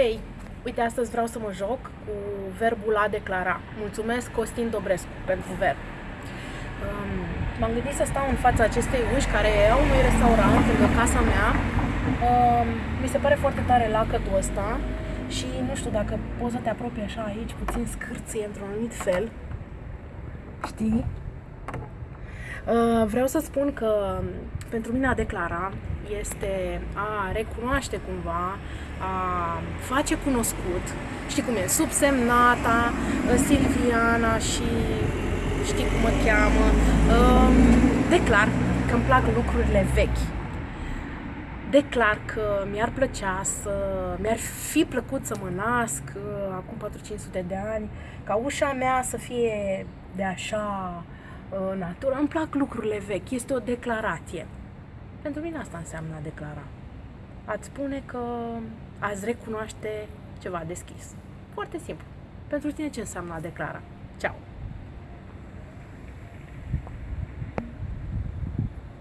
Hei, uite, astăzi vreau să mă joc cu verbul a declara. Mulțumesc Costin Dobrescu pentru verb. Um, m-am gândit să stau în fața acestei uși care au unui restaurant lângă casa mea. Um, mi se pare foarte tare lacătul ăsta și nu știu dacă poți să te apropii așa aici, puțin scârție într-un anumit fel. Știi? Uh, vreau să spun că pentru mine a declara este a recunoaște cumva, a face cunoscut, știi cum e, subsemnata, uh, Silviana și știi cum mă cheamă, uh, declar că îmi plac lucrurile vechi. Declar că mi-ar plăcea să, mi-ar fi plăcut să mă nasc acum 4-500 de ani, ca ușa mea să fie de așa natură. Îmi plac lucrurile vechi, este o declarație. Pentru mine asta înseamnă a declara. Ați spune că ați recunoaște ceva deschis. Foarte simplu. Pentru tine ce înseamnă a declara? Ceau!